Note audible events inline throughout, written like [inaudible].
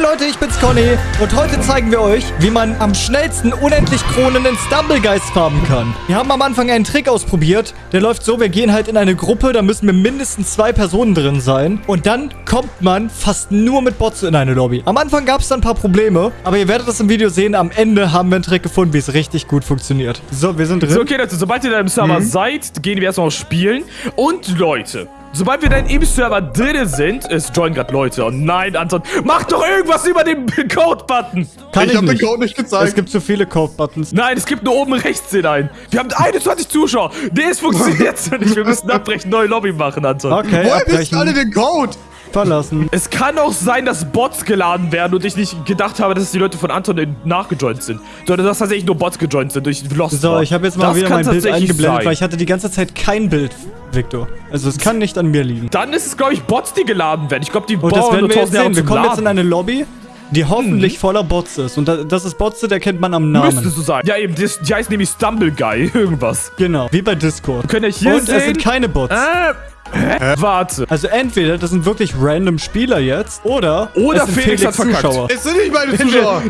Hey Leute, ich bin's Conny und heute zeigen wir euch, wie man am schnellsten unendlich Kronen in Stumblegeist farmen kann. Wir haben am Anfang einen Trick ausprobiert. Der läuft so, wir gehen halt in eine Gruppe, da müssen wir mindestens zwei Personen drin sein. Und dann kommt man fast nur mit Bots in eine Lobby. Am Anfang gab es dann ein paar Probleme, aber ihr werdet das im Video sehen. Am Ende haben wir einen Trick gefunden, wie es richtig gut funktioniert. So, wir sind drin. So, okay, Leute, sobald ihr da im Server seid, gehen wir erstmal auf Spielen. Und Leute, sobald wir dann im Server drin sind, es joinen gerade Leute. Oh nein, Anton, mach doch irgendwas über den [laughs] Code-Button. Kann ich ich hab den nicht. Code nicht gezeigt. Es gibt zu viele Code-Buttons. Nein, es gibt nur oben rechts den einen. Wir haben 21 Zuschauer. Nee, es funktioniert jetzt nicht. Wir müssen abbrechen, neue Lobby machen, Anton. Okay, Woher ihr alle abbrechen, den Code? Verlassen. Es kann auch sein, dass Bots geladen werden und ich nicht gedacht habe, dass die Leute von Anton nachgejoint sind. Sondern dass tatsächlich nur Bots gejoint sind durch Lost. So, war. ich habe jetzt mal Das wieder mein Bild eingeblendet, sein. weil ich hatte die ganze Zeit kein Bild, Victor. Also es kann nicht an mir liegen. Dann ist es, glaube ich, Bots, die geladen werden. Ich glaube, die Und das bauen werden wir jetzt 1000 Jahre sehen. Wir kommen jetzt in Laden. eine Lobby, die hoffentlich voller Bots ist. Und da- das ist Bots, der kennt man am Müsste Namen. so sein. Ja, eben, das, die heißt nämlich Stumble Guy, [laughs] irgendwas. Genau, wie bei Discord. Könnt ihr hier Und sehen? es sind keine Bots. Äh, hä? Warte. Also entweder das sind wirklich random Spieler jetzt, oder, Oder es sind Felix hat verkackt. Zuschauer. Es sind nicht meine Zuschauer.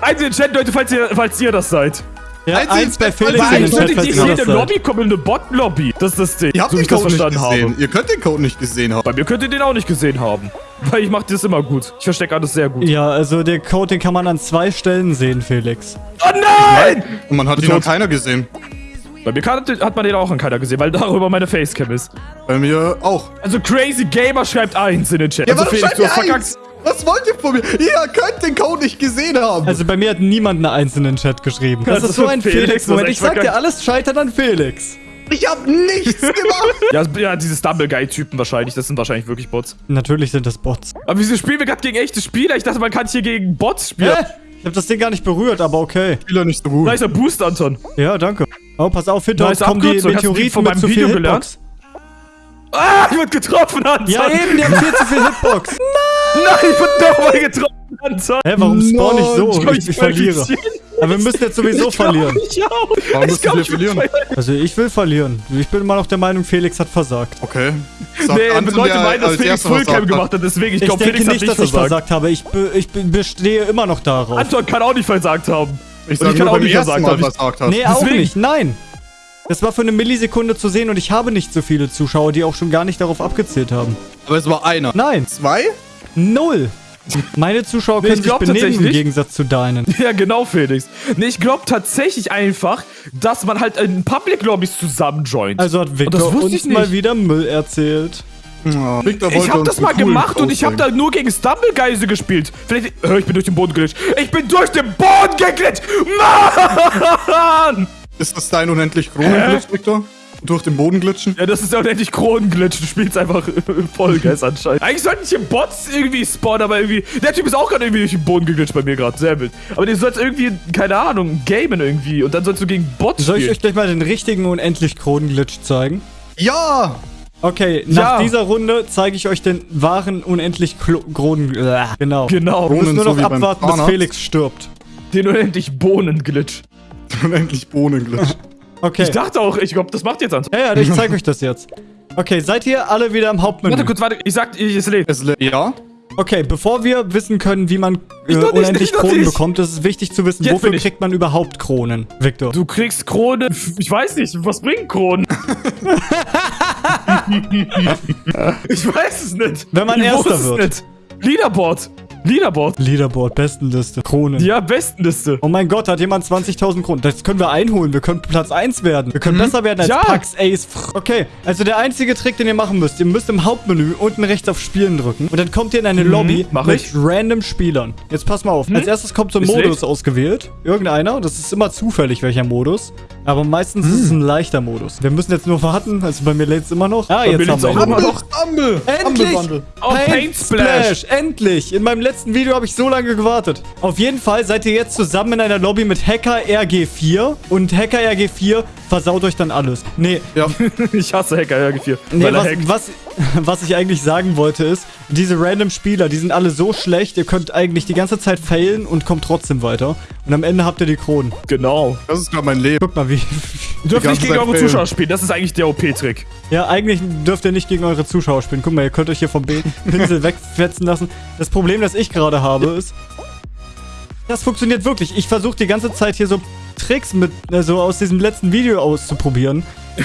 Eins in den Chat, Leute, falls ihr, falls ihr das seid. Ja, Eins eins bei Felix in den ich Chat, falls nicht ihr das der seid. Lobby kommen, in eine Bot-Lobby. Das ist das Ding. Ihr habt so den Code nicht verstanden gesehen. habe. Ihr könnt den Code nicht gesehen haben. Bei mir könnt ihr den auch nicht gesehen haben. Weil ich mache das immer gut. Ich verstecke alles sehr gut. Ja, also der Code, den kann man an zwei Stellen sehen, Felix. Oh nein! Und man hat ihn noch keiner gesehen. Bei mir kann, hat man den auch an keiner gesehen, weil darüber meine Facecam ist. Bei mir auch. Also Crazy Gamer schreibt eins in den Chat. Ja, also Felix, du hast verkackt. Was wollt ihr von mir? Ihr könnt den Code nicht gesehen haben. Also bei mir hat niemand eine Eins in den Chat geschrieben. Das Also ist so ein Felix, Felix-Moment. das Ich sag dir, alles scheitert an Felix. ich hab nichts gemacht. [laughs] Ja, ja, diese Stumble Guy-Typen wahrscheinlich. Das sind wahrscheinlich wirklich Bots. Natürlich sind das Bots. Aber wieso spielen wir gerade gegen echte Spieler? Ich dachte, man kann hier gegen Bots spielen. Hä? Ich hab das Ding gar nicht berührt, aber okay. Spieler nicht so gut. Nicer Boost, Anton. Ja, danke. Oh, pass auf, hinter uns Nice kommen die Meteoriten von mit meinem zu viel Video Hitbox. Ah, ich wurde getroffen, Anton. Ja, eben, die haben viel zu viel Hitbox. [laughs] Nein, ich wurde nochmal getroffen, Anton. Hä, warum spawn ich so? Nein, Ich, ich verliere. Aber wir müssen jetzt sowieso verlieren. Ich auch. Warum ich müssen glaub, wir ich verlieren? Also ich will verlieren. Ich bin immer noch der Meinung, Felix hat versagt. Okay. Sagt [laughs] Nee, Anton, Leute der meinen, dass Felix Fullcam gemacht hat, deswegen, ich Ich glaube, Felix hat nicht, nicht dass ich versagt. versagt habe. Ich, be ich be bestehe immer noch darauf. Anton kann auch nicht versagt haben. Ich sag ich kann auch nicht versagt haben. versagt hast. Nee, auch Deswegen. nicht. Nein. Das war für eine Millisekunde zu sehen und ich habe nicht so viele Zuschauer, die auch schon gar nicht darauf abgezählt haben. Aber es war einer. Nein, Zwei? null. Meine Zuschauer Nee, können ich sich benehmen im tatsächlich- Gegensatz zu deinen. [laughs] Ja, genau, Felix. Nee, ich glaube tatsächlich einfach, dass man halt in Public Lobbys zusammen joint. Also hat Victor uns mal wieder Müll erzählt. Ja. Victor ich habe das mal gemacht und ich habe da nur gegen Stumblegeise gespielt. Vielleicht. Hör, ich bin durch den Boden geglitscht. Ich bin durch den Boden geglitscht! Mann! Ist das dein unendlich Kronenglitch, Victor? Durch den Boden glitschen? Ja, das ist ja unendlich Kronenglitch. Du spielst einfach Vollgeist anscheinend. Eigentlich sollten hier Bots irgendwie spawnen, aber irgendwie. Der Typ ist auch gerade irgendwie durch den Boden geglitscht bei mir gerade. Sehr wild. Aber du sollst irgendwie, keine Ahnung, gamen irgendwie. Und dann sollst du gegen Bots Soll ich spielen. euch gleich mal den richtigen unendlich Kronenglitch zeigen? Ja! Okay, nach Ja. dieser Runde zeige ich euch den wahren unendlich Kronen... Äh, genau. Genau. Wir müssen nur so noch beim abwarten, bis. Felix stirbt. Den unendlich Bohnenglitch. [laughs] Unendlich Bohnenglitch. Okay. Ich dachte auch, ich glaube, das macht jetzt Anton. ja, ja, ich zeige euch das jetzt. Okay, seid ihr alle wieder im Hauptmenü? Warte kurz, warte. Ich sag, ich, es lebt. Es le- ja? Okay, bevor wir wissen können, wie man äh, nicht, unendlich Kronen nicht. bekommt, ist es wichtig zu wissen, Jetzt wofür kriegt man überhaupt Kronen, Victor? Du kriegst Krone. Ich weiß nicht, was bringen Kronen? [laughs] [laughs] ich weiß es nicht. Wenn man ich Erster wird. Nicht. Leaderboard. Leaderboard. Leaderboard, Bestenliste, Kronen. Ja, Bestenliste. Oh mein Gott, hat jemand 20.000 Kronen. Das können wir einholen. Wir können Platz 1 werden. Wir können besser werden als Mhm. Ja. Pax Ace. Okay, also der einzige Trick, den ihr machen müsst, ihr müsst im Hauptmenü unten rechts auf Spielen drücken und dann kommt ihr in eine Lobby Mhm, mach mit ich. Mhm. random Spielern. Jetzt pass mal auf. Als erstes kommt so ein Modus ausgewählt. Irgendeiner. Das ist immer zufällig, welcher Modus. Aber meistens ist Mhm. es ein leichter Modus. Wir müssen jetzt nur warten. Also bei mir lädt es immer noch. Ah, mir jetzt haben wir auch immer noch. Amble! Endlich! Amble-Bundle. Oh, Paint Splash. Endlich! In meinem letzten Video habe ich so lange gewartet. Auf jeden Fall seid ihr jetzt zusammen in einer Lobby mit Hacker RG4 und Hacker RG4 versaut euch dann alles. Nee, Ja. [laughs] Ich hasse Hacker RG4. nee weil er was, hackt. was, [laughs] was ich eigentlich sagen wollte ist, diese random Spieler, die sind alle so schlecht, ihr könnt eigentlich die ganze Zeit failen und kommt trotzdem weiter. Und am Ende habt ihr die Kronen. Genau. Das ist gerade mein Leben. Guck mal, wie... Ihr dürft nicht gegen Zeit eure failen. Zuschauer spielen. Das ist eigentlich der OP-Trick. Ja, eigentlich dürft ihr nicht gegen eure Zuschauer spielen. Guck mal, ihr könnt euch hier vom Be- [laughs] Pinsel wegfetzen lassen. Das Problem, das ich gerade habe, ist... Das funktioniert wirklich. Ich versuche die ganze Zeit hier so Tricks mit, äh, so aus diesem letzten Video auszuprobieren.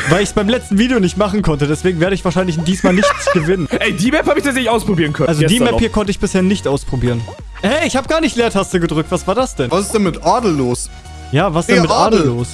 Weil ich es beim letzten Video nicht machen konnte. Deswegen werde ich wahrscheinlich diesmal nichts [laughs] gewinnen. Ey, die Map habe ich tatsächlich ausprobieren können. Also die Map noch. hier konnte ich bisher nicht ausprobieren. Hey, ich habe gar nicht Leertaste gedrückt. Was war das denn? Was ist denn mit Adel los? Ja, was denn Hey, mit Adel Adel. los?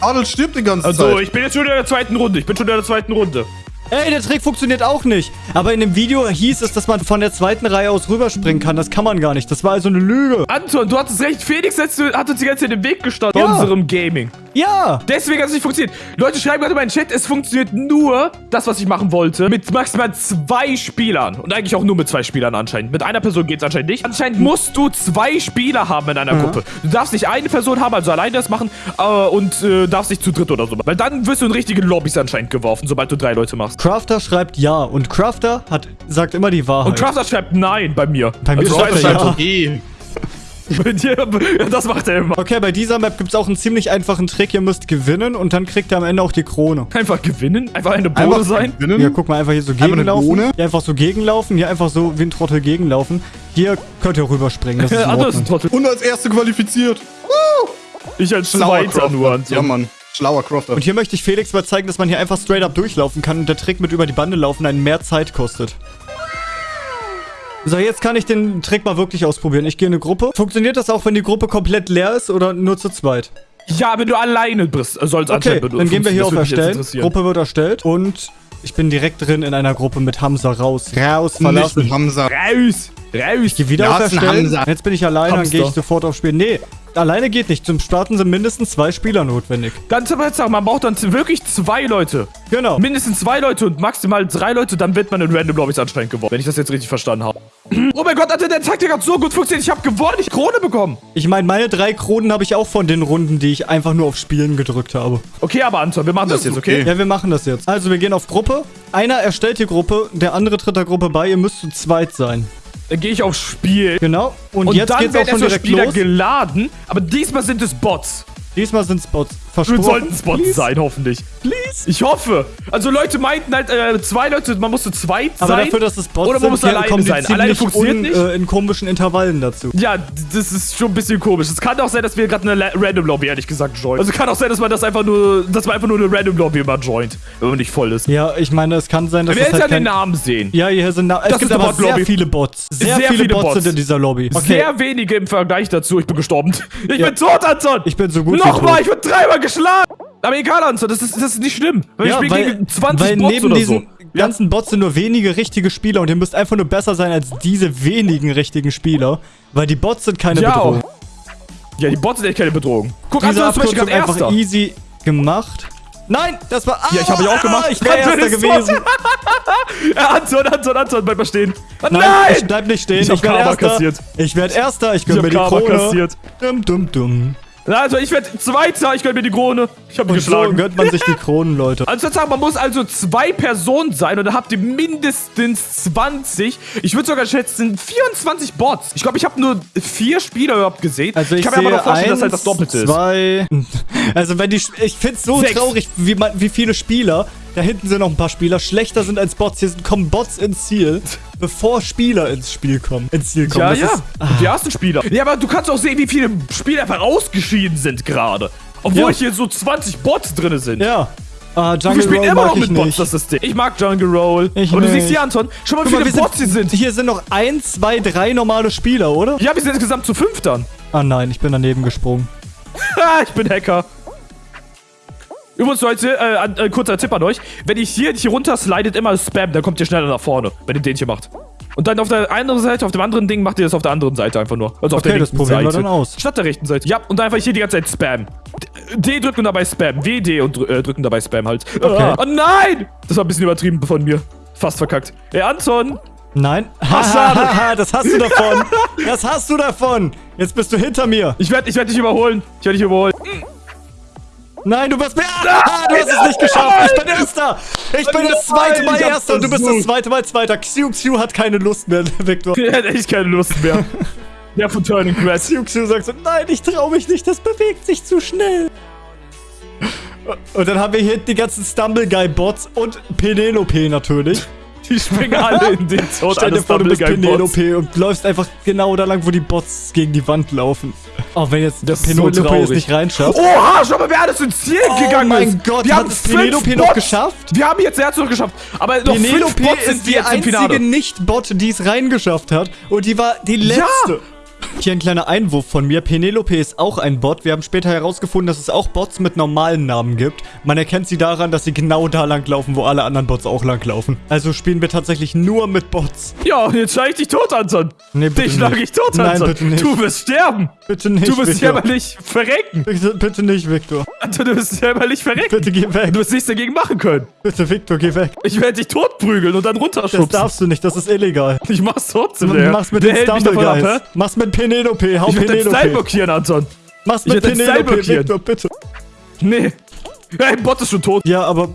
Adel stirbt die ganze Also, Zeit. ich bin jetzt schon in der zweiten Runde. Ich bin schon in der zweiten Runde. Ey, der Trick funktioniert auch nicht. Aber in dem Video hieß es, dass man von der zweiten Reihe aus rüberspringen kann. Das kann man gar nicht. Das war also eine Lüge. Anton, du hattest recht. Felix hat uns die ganze Zeit im Weg gestanden Ja. bei unserem Gaming. Ja. Deswegen hat es nicht funktioniert. Leute schreiben gerade in meinen Chat, es funktioniert nur, das, was ich machen wollte, mit maximal zwei Spielern. Und eigentlich auch nur mit zwei Spielern anscheinend. Mit einer Person geht es anscheinend nicht. Anscheinend musst du zwei Spieler haben in einer Gruppe. Du darfst nicht eine Person haben, also alleine das machen, äh, und äh, darfst nicht zu dritt oder so. Weil dann wirst du in richtige Lobbys anscheinend geworfen, sobald du drei Leute machst. Crafter schreibt ja. Und Crafter hat, sagt immer die Wahrheit. Und Crafter schreibt nein bei mir. Bei mir also schreibt er ja. so, [laughs] bei dir, das macht er immer. Okay, bei dieser Map gibt es auch einen ziemlich einfachen Trick. Ihr müsst gewinnen und dann kriegt ihr am Ende auch die Krone. Einfach gewinnen, einfach eine Bohne Einfach sein. gewinnen. Ja, guck mal, einfach hier so gegenlaufen. Hier einfach so gegenlaufen. Hier einfach so wie ein Trottel gegenlaufen. Hier könnt ihr rüberspringen. Das ist ist ein. [laughs] Trottel. Und als Erste qualifiziert. Ich als Zweiter nur. Ja, Mann. Schlauer Crofter. Und hier möchte ich Felix mal zeigen, dass man hier einfach straight up durchlaufen kann und der Trick mit über die Bande laufen einen mehr Zeit kostet. So, jetzt kann ich den Trick mal wirklich ausprobieren. Ich gehe in eine Gruppe. Funktioniert das auch, wenn die Gruppe komplett leer ist oder nur zu zweit? Ja, wenn du alleine bist, soll es Okay, dann gehen wir hier auf Erstellen. Gruppe wird erstellt und ich bin direkt drin in einer Gruppe mit Hamza raus. Raus, Nicht verlassen. mit Hamza. Raus! Raus! Geh wieder Ja, auf Erstellen. Jetzt bin ich alleine, dann gehe ich sofort auf Spiel. Nee, alleine geht nicht. Zum Starten sind mindestens zwei Spieler notwendig. Ganz aber jetzt sagen, man braucht dann wirklich zwei Leute. Genau. Mindestens zwei Leute und maximal drei Leute, dann wird man in Random Lobbys anscheinend gewonnen. Wenn ich das jetzt richtig verstanden habe. [clears throat] Oh mein Gott, Alter, der Taktik hat so gut funktioniert. Ich habe gewonnen, ich Krone bekommen. Ich meine, meine drei Kronen habe ich auch von den Runden, die ich einfach nur auf Spielen gedrückt habe. Okay, aber Anton, wir machen das, Das jetzt, okay? okay. Ja, wir machen das jetzt. Also, wir gehen auf Gruppe. Einer erstellt die Gruppe, der andere tritt der Gruppe bei. Ihr müsst zu zweit sein. Dann gehe ich auf Spiel. Genau. Und, Und, jetzt dann geht's auch werden schon erstmal direkt Spieler los. geladen, aber diesmal sind es Bots. Diesmal sind Spots. Wir Versprochen. sollten Spots Please. sein, hoffentlich. Please. Ich hoffe. Also Leute meinten halt, äh, zwei Leute, man musste Aber sein. dafür, dass es Bots Oder man sind, muss alleine kommen die sein. Alleine funktioniert un, nicht. Äh, in komischen Intervallen dazu. Ja, das ist schon ein bisschen komisch. Es kann auch sein, dass wir gerade eine Random Lobby, ehrlich gesagt, joinen. Also kann auch sein, dass man das einfach nur, dass man einfach nur eine Random Lobby immer joint, wenn man nicht voll ist. Ja, ich meine, es kann sein, dass Wir es werden halt an den. Namen sehen. Ja, hier sind... Na es gibt aber sehr viele Bots. Sehr, Sehr viele, viele Bots, Bots. sind in dieser Lobby. Okay. Sehr wenige im Vergleich dazu. Ich bin gestorben. Ich Ja. bin tot, Anton. Ich bin so gut wie Nochmal, ich wurde dreimal geschlagen. Aber egal, Anton, das ist, das ist nicht schlimm. Weil Ja, ich weil, gegen 20 weil Bots neben diesen so. ganzen Bots sind nur wenige richtige Spieler und ihr müsst einfach nur besser sein als diese wenigen richtigen Spieler, weil die Bots sind keine Ja, Bedrohung. Ja, die Bots sind echt keine Bedrohung. Guck, Diese Anton ist gerade einfach Erster. easy gemacht. Nein, das war... Ja, ich habe ja auch gemacht. Ich wäre Erster gewesen. [laughs] Ja, Anton, Anton, Anton, bleib mal stehen. Ah, Nein, Nein! ich bleib nicht stehen. Ich Ich, werde Erster. kassiert. Ich werde Erster. Ich Ich gönn hab mir die Krone. kassiert. Dumm, dumm, dumm. Also, ich werde Zweiter. Ich gönn mir die Krone. Ich habe mich so geschlagen. gönnt man sich die Kronen, Leute. Also ich sagen, man muss also zwei Personen sein und dann habt ihr mindestens 20. Ich würde sogar schätzen 24 Bots. Ich glaube, ich habe nur vier Spieler überhaupt gesehen. Also ich, kann sehe mir aber noch vorstellen, eins, dass halt das Doppelte ist. zwei. [laughs] Also wenn die, ich find's so Sechs. traurig, wie, man, wie viele Spieler. Da hinten sind noch ein paar Spieler. Schlechter sind als Bots. Hier sind, kommen Bots ins Ziel, bevor Spieler ins Spiel kommen. Ins Ziel kommen. Ja, Das ja. Ist, Die ersten Spieler. Ja, aber du kannst auch sehen, wie viele Spieler einfach ausgeschieden sind gerade. Obwohl Ja. hier so 20 Bots drin sind. ja. Ah, Wir Jungle spielen Roll immer noch mit Bots, nicht. das Ding. Ich mag Jungle Roll. Ich aber du nicht. siehst hier, Anton, schau mal, wie viele wir Bots hier sind. Hier sind noch ein, zwei, drei normale Spieler, oder? Ja, wir sind insgesamt zu fünf dann. Ah nein, ich bin daneben gesprungen. [laughs] Ich bin Hacker. Übrigens, Leute, äh, ein, äh, kurzer Tipp an euch. Wenn ihr hier, hier runter slidet, immer Spam, dann kommt ihr schneller nach vorne, wenn ihr den hier macht. Und dann auf der anderen Seite, auf dem anderen Ding, macht ihr das auf der anderen Seite einfach nur. Also auf Okay, der das probieren wir Seite. dann aus. Statt der rechten Seite. Ja, und einfach hier die ganze Zeit Spam. D, drücken und dabei Spam. W, D und äh, drücken dabei Spam halt. Okay. Oh nein! Das war ein bisschen übertrieben von mir. Fast verkackt. Ey, Anton! Nein. schade. [laughs] das hast du davon. Das hast du davon. Jetzt bist du hinter mir. Ich werde ich werd dich überholen. Ich werde dich überholen. Nein, du bist mir. Ah, du hast es nicht geschafft. Ich bin Erster. Ich bin das zweite Mal Erster und du bist das zweite Mal Zweiter. Xiu Xiu hat keine Lust mehr, [laughs] Victor. Der hat echt keine Lust mehr. [laughs] Der von Turning Grass. Xiu Xiu sagt so, nein, ich traue mich nicht, das bewegt sich zu schnell. Und dann haben wir hier die ganzen Stumble Guy Bots und Penelope natürlich. [laughs] Die springen alle in den Tod. Stell dir vor, du bist. Penelope und läufst einfach genau da lang, wo die Bots gegen die Wand laufen. Auch wenn jetzt Das ist so Penelope es nicht reinschafft. Oha, schau mal, wer alles ins Ziel Oh gegangen mein ist. Gott, wir haben es fünf Penelope noch Bots. geschafft? Wir haben jetzt Herz noch geschafft. Aber noch fünf Penelope Bots sind ist die einzige Nicht-Bot, die es reingeschafft hat. Und die war die letzte. Hier ein kleiner Einwurf von mir. Penelope ist auch ein Bot. Wir haben später herausgefunden, dass es auch Bots mit normalen Namen gibt. Man erkennt sie daran, dass sie genau da lang laufen, wo alle anderen Bots auch lang laufen. Also spielen wir tatsächlich nur mit Bots. Ja, und jetzt schlag ich dich tot, Anton. Nee, bitte dich schlag nicht. ich tot, Nein, Anton. bitte nicht. Du wirst sterben. Bitte nicht, Du wirst jämmerlich verrecken. Bitte, bitte nicht, Victor. Anton, du wirst jämmerlich verrecken. Bitte geh weg. Du wirst nichts dagegen machen können. Bitte, Victor, geh weg. Ich werde dich totprügeln und dann Das runterschubsen. darfst du nicht, das ist illegal. Ich mach's trotzdem, der. Mach's mit den hält mich Stumble davon ab, Guys. hä? Mach's mit Penelope. Hau Ich werde deinen Style Penelope. blockieren, Anton. Mach's Ich mit Style Penelope. Victor, bitte. Nee. Hey, Bot ist schon tot. Ja, aber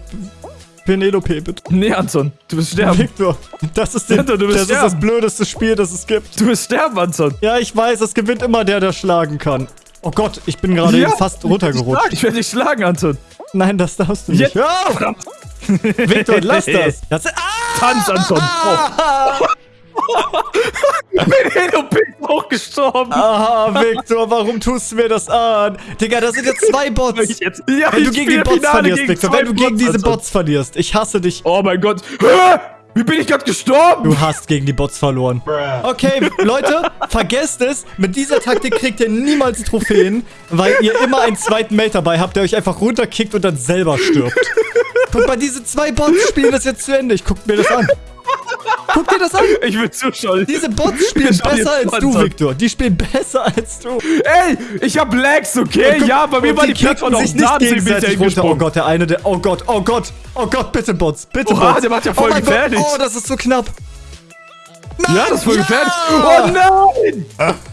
Penelope, bitte. Nee, Anton. Du wirst sterben. Victor, das ist, den, Victor, du wirst das, ist das sterben. blödeste Spiel, das es gibt. Du wirst sterben, Anton. Ja, ich weiß, es gewinnt immer der, der schlagen kann. Oh Gott, ich bin gerade Ja. fast runtergerutscht. Ich werde dich schlagen, Anton. Nein, das darfst du nicht. Jetzt. Hör auf! Victor, lass das. [laughs] das ah! Tanz, Anton. Oh. Penelope ist auch gestorben. Ah, Victor, warum tust du mir das an? Digga, da sind jetzt zwei Bots. Ich jetzt. Ja, Wenn du ich gegen die Bots Finale verlierst, Victor, wenn du gegen diese Anton. Bots verlierst. Ich hasse dich. Oh mein Gott. Hä? Wie bin ich gerade gestorben? Du hast gegen die Bots verloren. Okay, Leute, vergesst es. Mit dieser Taktik kriegt ihr niemals Trophäen, weil ihr immer einen zweiten Mate dabei habt, der euch einfach runterkickt und dann selber stirbt. Guck mal, diese zwei Bots spielen das jetzt zu Ende. Ich guck mir das an. Guck dir das an. [laughs] Ich will zuschauen. Diese Bots spielen besser als du. Victor. Die spielen besser als du. Ey, ich hab Lags, okay? Guck, ja, bei mir war die Plattform sich nicht bin gegenseitig runter. Oh. Gott, der eine, der... Oh Gott, oh Gott. Oh Gott, bitte Bots. Bitte Oha, Bots. der macht ja voll oh gefährlich. Gott. Oh, das ist so knapp. Ja, das ist voll Ja! gefährlich. Oh nein!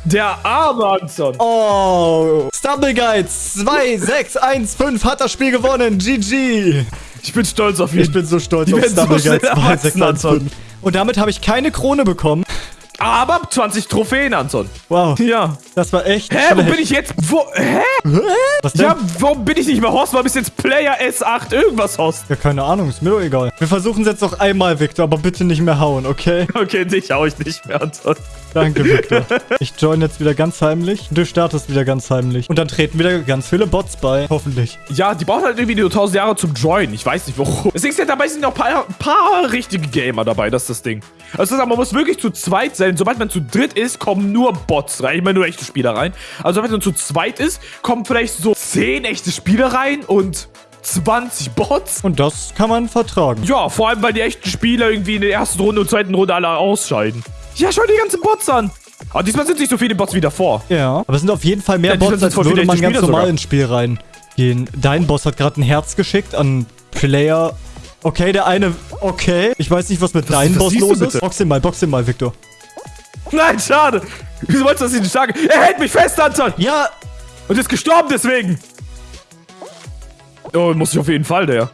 Der arme Anton. Oh, Stumble Guide 2615 [laughs] hat das Spiel gewonnen. GG. Ich bin stolz auf ihn. Ich bin so stolz Die auf so Stumble Guide schnell erwachsen, 2615. Und damit habe ich keine Krone bekommen. Aber 20 Trophäen, Anton. Wow, Ja. das war echt Hä, wo schlecht. bin ich jetzt? Wo? Hä? Was denn? Ja, warum bin ich nicht mehr Horst? Warum bist jetzt Player S8 irgendwas Horst? Ja, keine Ahnung, ist mir doch egal. Wir versuchen es jetzt noch einmal, Victor, aber bitte nicht mehr hauen, okay? [laughs] Okay, dich hau ich nicht mehr, Anton. Danke, Victor. Ich join jetzt wieder ganz heimlich. Du startest wieder ganz heimlich. Und dann treten wieder ganz viele Bots bei. Hoffentlich. Ja, die brauchen halt irgendwie nur 1000 Jahre zum Joinen. Ich weiß nicht warum. Deswegen sind dabei sind noch ein paar, paar richtige Gamer dabei, das ist das Ding. Also das man muss wirklich zu zweit sein. Sobald man zu dritt ist, kommen nur Bots rein. Ich meine nur echte Spieler rein. Also sobald man zu zweit ist, kommen vielleicht so 10 echte Spieler rein und 20 Bots. Und das kann man vertragen. Ja, vor allem, weil die echten Spieler irgendwie in der ersten Runde und zweiten Runde alle ausscheiden. Ja, schau dir die ganzen Bots an. Aber diesmal sind nicht so viele Bots wie davor. Ja. Aber es sind auf jeden Fall mehr Ja, Bots, als würde man ganz Spieler normal sogar. ins Spiel reingehen. Dein Boss hat gerade ein Herz geschickt an Player. Okay, der eine. Okay. Ich weiß nicht, was mit deinem Boss los ist. Box ihn mal, box ihn mal, Victor. Nein, schade. Wieso wolltest du das nicht stark? Er hält mich fest, Anton. Ja, Und ist gestorben deswegen. Oh, muss ich auf jeden Fall, der.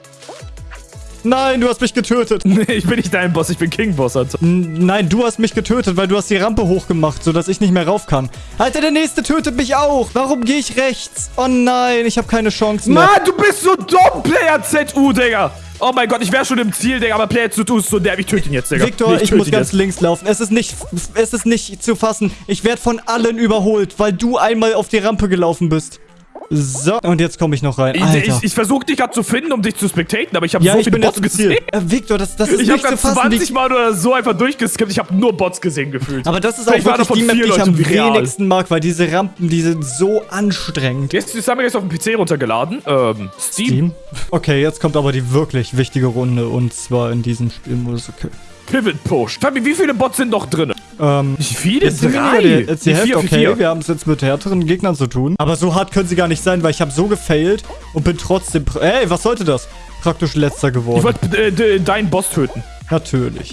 nein, du hast mich getötet. [laughs] Nee, ich bin nicht dein Boss, ich bin King Boss, Alter. N- Nein, du hast mich getötet, weil du hast die Rampe hochgemacht, sodass ich nicht mehr rauf kann. Alter, der nächste tötet mich auch. Warum gehe ich rechts? Oh nein, ich habe keine Chance mehr. Mann, du bist so dumm, Player ZU, Digga. Oh mein Gott, ich wäre schon im Ziel, Digga, aber Player ZU ist so derb. Ich töte ihn jetzt, Digga. Victor, ich, töte muss ganz jetzt. links laufen. Es ist nicht, es ist nicht zu fassen. Ich werde von allen überholt, weil du einmal auf die Rampe gelaufen bist. So, und jetzt komme ich noch rein. Ich, Alter. ich, ich versuche dich gerade zu finden, um dich zu spectaten, aber ich habe ja, so ich viele bin Bots gesehen. Äh, Victor, das, das ist Ich habe nicht zu gerade fassen. 20 Wie, Mal oder so einfach durchgeskippt. Ich habe nur Bots gesehen gefühlt. aber das ist auch Vielleicht waren wirklich die Map, die ich am wenigsten mag, weil diese Rampen, die sind so anstrengend. Jetzt ist haben wir jetzt auf dem PC runtergeladen. Ähm, Steam. Team? Okay, jetzt kommt aber die wirklich wichtige Runde und zwar in diesem Spielmodus. Okay. Pivot Push. Fabi, wie viele Bots sind noch drin? Ähm, Nicht viele? Jetzt sind Drei. weniger, jetzt die Hälfte, vier, okay, vier. wir haben es jetzt mit härteren Gegnern zu tun. Aber so hart können sie gar nicht sein, weil ich habe so gefailt und bin trotzdem... Ey, was sollte das? Praktisch letzter geworden. Ich wollte äh, de- deinen Boss töten. Natürlich.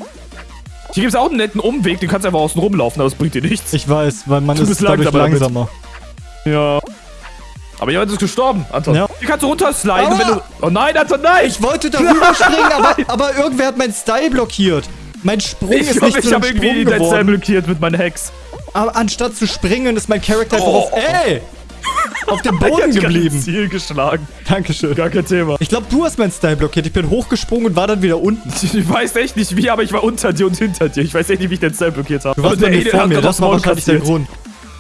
Hier gibt es auch einen netten Umweg, du kannst einfach außen rumlaufen, aber es bringt dir nichts. Ich weiß, weil man Du ist dadurch langsamer damit. Ja. Aber jemand ist gestorben, Anton. Ja. Wie kannst du runtersliden, wenn du... Oh nein, Anton, nein! Ich wollte darüber [laughs] springen, aber, aber irgendwer hat meinen Style blockiert. Mein Sprung Ich ist glaube, nicht ich zu einem habe irgendwie Sprung Style geworden. blockiert mit meinen Hacks. Aber anstatt zu springen, ist mein Charakter einfach Oh. auf... Ey! Auf dem Ich [laughs] Boden geblieben. ins Ziel geschlagen. Dankeschön. Gar kein Thema. Ich glaube, du hast meinen Style blockiert. Ich bin hochgesprungen und war dann wieder unten. [laughs] Ich weiß echt nicht wie, aber ich war unter dir und hinter dir. Ich weiß echt nicht, wie ich den Style blockiert habe. Du warst bei mir vor mir. Das war wahrscheinlich der. Grund.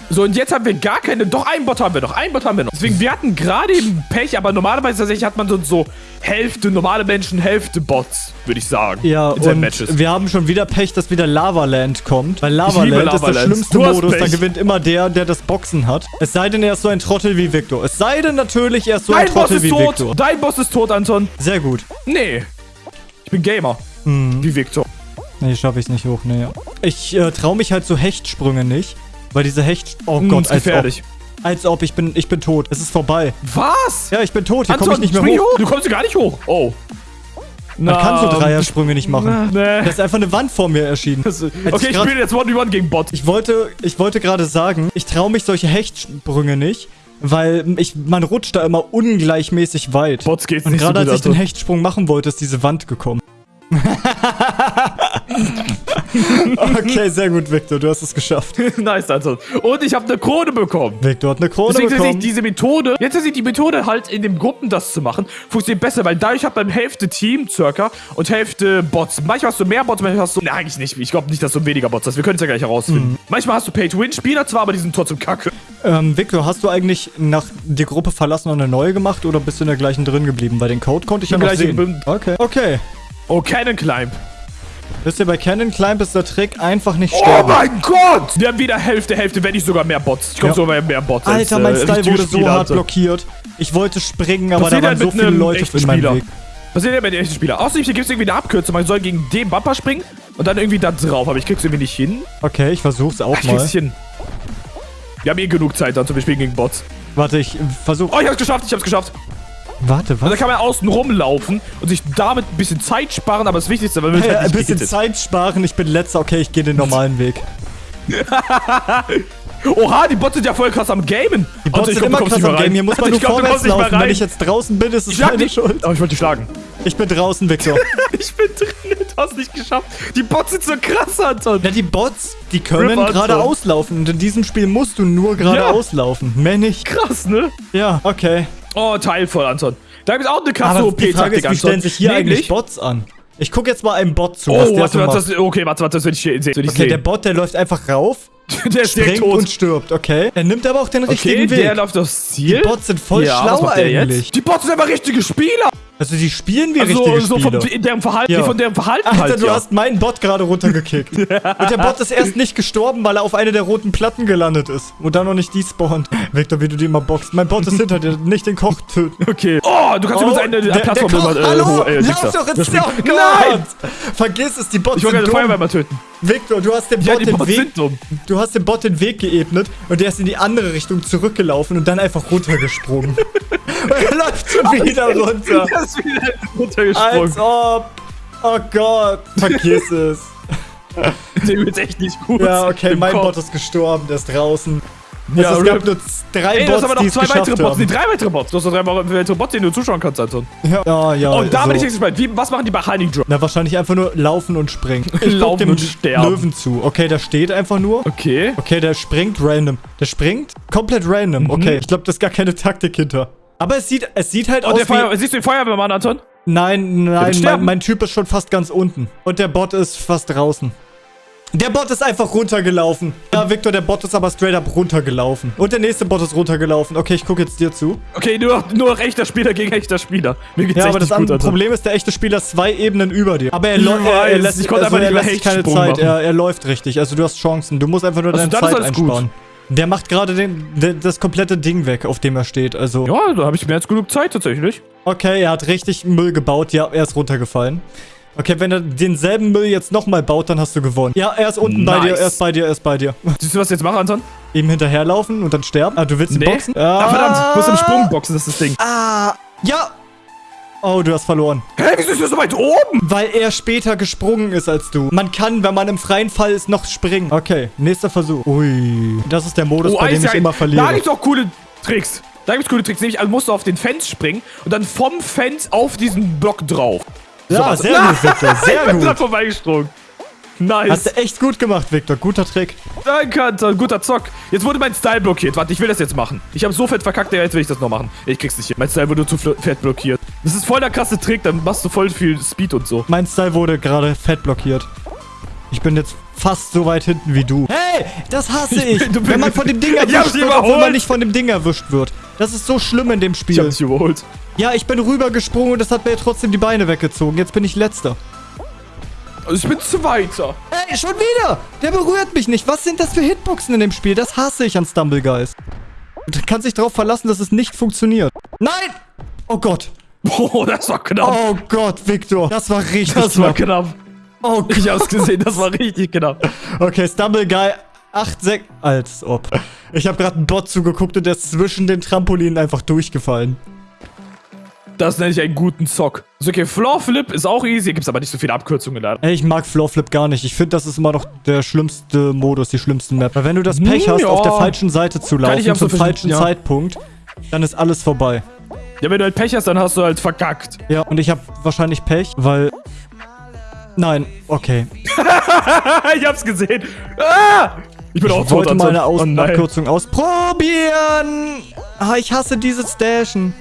So, und jetzt haben wir gar keine. Doch, einen Bot haben wir noch. Einen Bot haben wir noch. Deswegen, wir hatten gerade eben Pech, aber normalerweise tatsächlich hat man so, so Hälfte normale Menschen, Hälfte Bots, würde ich sagen. Ja, und Matches. wir haben schon wieder Pech, dass wieder Lavaland kommt. Weil Lavaland ist der Lavaland. schlimmste Modus. Da gewinnt immer der, der das Boxen hat. Es sei denn, er ist so ein Trottel wie Victor. Es sei denn natürlich, er ist so ein Dein Boss Trottel wie tot. Victor. Dein Boss ist tot, Anton. Sehr gut. Nee. Ich bin Gamer. Mhm. Wie Victor. Nee, schaffe ich nicht hoch. Nee. Ich äh, traue mich halt so Hechtsprünge nicht. Weil diese Hecht... Oh Gott, ist als ob. gefährlich. Als ob. Ich bin, ich bin tot. Es ist vorbei. Was? Ja, ich bin tot. Hier komme ich nicht mehr hoch. hoch. Du kommst hier gar nicht hoch. Oh. Man kann so Dreiersprünge nicht machen. Nee. Da ist einfach eine Wand vor mir erschienen. Das- Okay, ich ich grad- spiele jetzt 1v1 gegen Bot. Ich wollte, ich wollte gerade sagen, ich traue mich solche Hechtsprünge nicht, weil ich, man rutscht da immer ungleichmäßig weit. Bots geht's Und nicht so gerade gut, als ich den. Hechtsprung machen wollte, ist diese Wand gekommen. [laughs] okay, sehr gut, Victor, du hast es geschafft. [laughs] nice, Anton. Und ich habe eine Krone bekommen. Victor hat eine Krone Deswegen bekommen. diese Methode, jetzt tatsächlich die Methode halt in den Gruppen das zu machen, funktioniert besser, weil dadurch hat man Hälfte Team circa und Hälfte Bots. Manchmal hast du mehr Bots, manchmal hast du, ne eigentlich nicht, ich glaube nicht, dass du weniger Bots hast, wir können es ja gleich herausfinden. Mhm. Manchmal hast du Pay-to-Win-Spieler zwar, aber die sind trotzdem kacke. Ähm, Victor, hast du eigentlich nach die Gruppe verlassen und eine neue gemacht oder bist du in der gleichen drin geblieben? Weil den Code konnte ich ja noch sehen. geblieben. Okay. Okay. Oh, Cannon Climb. Wisst ihr, bei Cannon Climb ist der Trick einfach nicht Oh sterben. mein Gott! Wir haben wieder Hälfte, Hälfte, wenn nicht sogar mehr Bots. Ich glaube Ja. sogar mehr Bots als, Alter, mein äh, Style richtige wurde so Spieler, hart Alter. blockiert. Ich wollte springen, aber da sieht waren so viele Leute in meinem Spieler? Weg. Was ist denn bei den echten Spieler? Außerdem hier gibt es irgendwie eine Abkürzung. Man soll gegen den Bumper springen und dann irgendwie da drauf. Aber ich krieg's irgendwie nicht hin. Okay, ich versuch's auch Ich krieg's mal. hin. Wir haben eh genug Zeit, also wir spielen gegen Bots. Warte, ich versuch. Oh, ich hab's geschafft, ich hab's geschafft. Warte, Und da was? kann man außen rumlaufen und sich damit ein bisschen Zeit sparen, aber das Wichtigste, weil wir Hey, halt ein nicht bisschen gehittet. Zeit sparen, ich bin letzter. Okay, ich gehe den normalen Weg. [laughs] Oha, die Bots sind ja voll krass am Gamen. Die Bots sind immer krass am Game. Hier muss [laughs] man nur vorwärts laufen. Wenn ich jetzt draußen bin, ist es meine dich. Schuld. Oh, ich wollte dich schlagen. Ich bin draußen, Victor. [laughs] Ich bin drin, du hast nicht geschafft. Die Bots sind so krass, Anton. Na, die Bots, die können geradeaus laufen. Und in diesem Spiel musst du nur geradeaus laufen. Mehr nicht. Krass, ne? Ja, okay. Oh, teilvoll, Anton. Da gibt es auch eine krasse Aber OP-Taktik, Anton. stellen sich hier eigentlich Nämlich- Bots an? Ich gucke jetzt mal einem Bot zu, was Oh, der warte, so warte, macht. das, okay, warte, warte, das will ich hier sehen. Ich Okay, der sehen. Bot, der läuft einfach rauf, [laughs] der ist direkt springt tot. und stirbt, okay? Er nimmt aber auch den Okay, richtigen der Weg. läuft aufs Ziel. Die Bots sind voll ja, schlau was der eigentlich. Jetzt? Die Bots sind einfach richtige Spieler. Also die spielen wie Also, richtige so von Spieler. deren Verhalten, Ja. von deren Verhalten Alter, halt, du ja. hast meinen Bot gerade runtergekickt. [laughs] Und der Bot ist erst nicht gestorben, weil er auf eine der roten Platten gelandet ist. Und dann noch nicht despawnt. Victor, wie du die immer boxt. Mein Bot ist hinter dir, nicht den Koch töten. [laughs] Okay. Oh, du kannst Oh, übrigens eine der, der Plattform Koch, immer, hallo, hoch- äh, lauf doch ins. Nein! Vergiss es, die Bots Ich sind den dumm. Feuerwehr mal töten. Victor, du hast dem Ja, Bot die den Bots Weg, du hast dem Bot den Weg geebnet und der ist in die andere Richtung zurückgelaufen und dann einfach runtergesprungen. [laughs] und er läuft schon wieder runter. Ist wieder runtergesprungen. Als ob. Oh Gott, vergiss [laughs] es. Dem ist echt nicht gut. Ja, okay, mein Kopf. Bot ist gestorben, der ist draußen. Ja, es, es gab nur drei Ey, du hast Bots, aber noch zwei weitere Bots. Nee, drei weitere Bots. Du hast noch drei weitere Bots, denen du zuschauen kannst, Anton. Ja, ja, ja. Und da so. bin ich jetzt gespannt. Wie, was machen die bei Honey Drop? Na, wahrscheinlich einfach nur laufen und springen. Ich Laufen dem und sterben. Löwen zu. Okay, der steht einfach nur. Okay. Okay, der springt random. Der springt komplett random. Mhm. Okay, ich glaube, da ist gar keine Taktik hinter. Aber es sieht, es sieht halt Und aus der wie... Feuer, siehst du den Feuerwehrmann, Anton? Nein, nein, mein, mein Typ ist schon fast ganz unten. Und der Bot ist fast draußen. Der Bot ist einfach runtergelaufen. Ja, Victor, der Bot ist aber straight up runtergelaufen. Und der nächste Bot ist runtergelaufen. Okay, ich gucke jetzt dir zu. Okay, nur noch, nur noch echter Spieler gegen echter Spieler. Mir geht's Ja, aber das gut, andere. Problem ist, der echte Spieler ist zwei Ebenen über dir. Aber er, Ich läu- er, er lässt, ich konnte also einfach nicht lässt sich keine Zeit. Er, er läuft richtig. Also du hast Chancen. Du musst einfach nur Also deine Zeit alles gut. Der macht gerade das komplette Ding weg, auf dem er steht. Also, Ja, da habe ich mehr als genug Zeit tatsächlich. okay, er hat richtig Müll gebaut. Ja, er ist runtergefallen. Okay, wenn er denselben Müll jetzt nochmal baut, dann hast du gewonnen. Ja, er ist unten bei Nice. dir, er ist bei dir, er ist bei dir. [laughs] Siehst du, was ich jetzt mache, Anton? Ihm hinterherlaufen und dann sterben. Ah, du willst ihn Nee. boxen? Ah, verdammt, ich muss im Sprung boxen, das ist das Ding. Ah, ja. Oh, du hast verloren. Hä, wieso ist der so weit oben? Weil er später gesprungen ist als du. Man kann, wenn man im freien Fall ist, noch springen. Okay, nächster Versuch. Ui. Das ist der Modus, bei dem ich immer Da verliere. gibt's auch coole Tricks. Da gibt es coole Tricks, nämlich also musst du auf den Fans springen und dann vom Fans auf diesen Block drauf. Ja, Sowas. sehr gut, [laughs] Victor, ich sehr bin dran gut. vorbeigesprungen. Nice. Hast du echt gut gemacht, Victor. Guter Trick. Danke, Alter. Guter Zock. Jetzt wurde mein Style blockiert. Warte, ich will das jetzt machen. Ich habe so fett verkackt, ja, jetzt will ich das noch machen. Ich krieg's nicht hin. Mein Style wurde zu fett blockiert. Das ist voll der krasse Trick, dann machst du voll viel Speed und so. Mein Style wurde gerade fett blockiert. Ich bin jetzt fast so weit hinten wie du. Hey, das hasse ich. bin- du bist- wenn man von dem Ding [laughs] Ich erwischt wird, obwohl man überholt. nicht von dem Ding erwischt wird. Das ist so schlimm in dem Ich hab Spiel. dich überholt. Ja, ich bin rübergesprungen und das hat mir trotzdem die Beine weggezogen. Jetzt bin ich letzter. Also ich bin Zweiter. Ey, schon wieder! Der berührt mich nicht. Was sind das für Hitboxen in dem Spiel? Das hasse ich an Stumble Guys. Du kannst dich darauf verlassen, dass es nicht funktioniert. Nein! Oh Gott. Oh, das war knapp. Oh Gott, Victor. Das war richtig das war knapp. knapp. Oh Gott. Ich hab's gesehen, das war richtig knapp. Okay, Stumble Guy 8, 6... Als ob. Ich habe gerade einen Bot zugeguckt und der ist zwischen den Trampolinen einfach durchgefallen. Das nenne ich einen guten Zock. So, okay, Floor Flip ist auch easy, gibt's aber nicht so viele Abkürzungen leider. Ey, ich mag Floor Flip gar nicht. Ich finde, das ist immer noch der schlimmste Modus, die schlimmste Map. Weil wenn du das Pech Hm, hast, ja. auf der falschen Seite zu ich laufen, zum falschen ja. Zeitpunkt, dann ist alles vorbei. Ja, wenn du halt Pech hast, dann hast du halt verkackt. Ja, und ich habe wahrscheinlich Pech, weil... Nein, okay. [laughs] ich hab's gesehen. Ah! Ich bin auch Ich tot, wollte mal Anton. eine Aus Oh. Abkürzung ausprobieren. Ah, ich hasse dieses Dashen.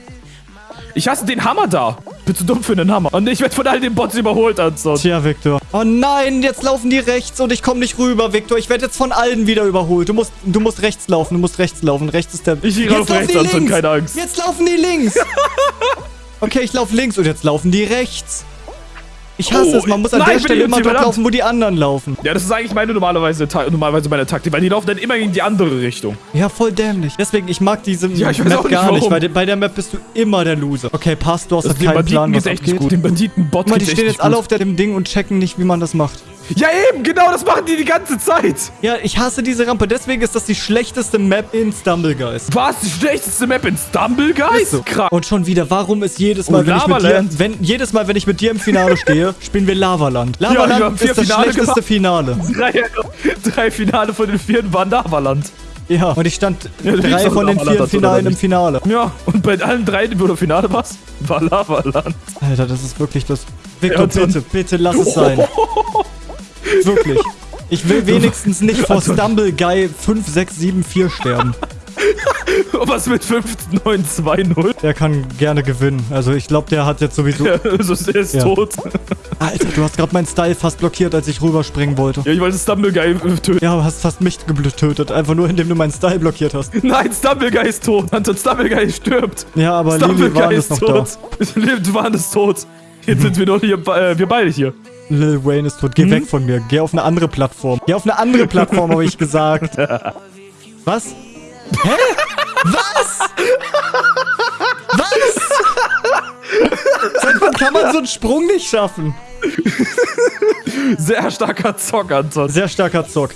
Ich hasse den Hammer da. Ich bin zu dumm für einen Hammer. Und ich werde von all den Bots überholt, Anton. Tja, Victor. Oh nein, jetzt laufen die rechts und ich komme nicht rüber, Victor. Ich werde jetzt von allen wieder überholt. Du musst, du musst rechts laufen, du musst rechts laufen. Rechts ist der... Ich gehe Jetzt auf laufen rechts, links. keine Angst. Jetzt laufen die links. [laughs] okay, ich laufe links und jetzt laufen die rechts. Ich hasse Oh, es, man muss an nein, der Stelle immer dort laufen, wo die anderen laufen. Ja, das ist eigentlich meine normalerweise, normalerweise meine Taktik, weil die laufen dann immer in die andere Richtung. Ja, voll dämlich. Deswegen, ich mag diese Ja, ich Map auch nicht, gar nicht, warum. weil de- bei der Map bist du immer der Loser. Okay, passt, du hast Also keinen Banditen Plan, was echt abgeht. nicht gut. Den Banditen-Bot die stehen jetzt nicht alle auf dem Ding und checken nicht, wie man das macht. Ja eben, genau, das machen die die ganze Zeit. Ja, ich hasse diese Rampe. Deswegen ist das die schlechteste Map in Stumble Guys. Was? Die schlechteste Map in Stumble, Guys? Ist so. Krass. Und schon wieder, warum ist jedes Oh, Mal, wenn ich mit dir, wenn, jedes Mal, wenn ich mit dir im Finale stehe, [laughs] spielen wir Lavaland. Lavaland vier ist das Finale schlechteste gemacht. Finale. Drei, drei Finale von den vier waren Lavaland. Ja, und ich stand Ja, drei von den vier Finalen im? Finale. Ja, und bei allen drei, wo du Finale warst, war Lavaland. Alter, das ist wirklich das... Victor, Ja, bitte, bitte lass es [laughs] sein. [laughs] Wirklich. Ich will wenigstens nicht vor Stumble Guy 5674 sterben. [laughs] Was mit 15.920? Der kann gerne gewinnen. Also ich glaube, der hat jetzt sowieso... [laughs] Ja, also der ist Ja. tot. Alter, du hast gerade meinen Style fast blockiert, als ich rüberspringen wollte. Ja, ich wollte Stumble Guy äh, töten. Ja, aber hast fast mich getötet. Einfach nur, indem du meinen Style blockiert hast. Nein, Stumble Guy ist tot. Anton Stumble Guy stirbt. Ja, aber Stumble Lili Guy ist noch tot. Lebt Wahn ist tot. Jetzt sind wir noch hier, äh, wir beide hier. Lil Wayne ist tot. Geh weg von mir. Geh auf eine andere Plattform. Geh auf eine andere Plattform, habe ich gesagt. [laughs] Was? Hä? Was? Was? Seit wann kann man so einen Sprung nicht schaffen? Sehr starker Zock, Anton. Sehr starker Zock.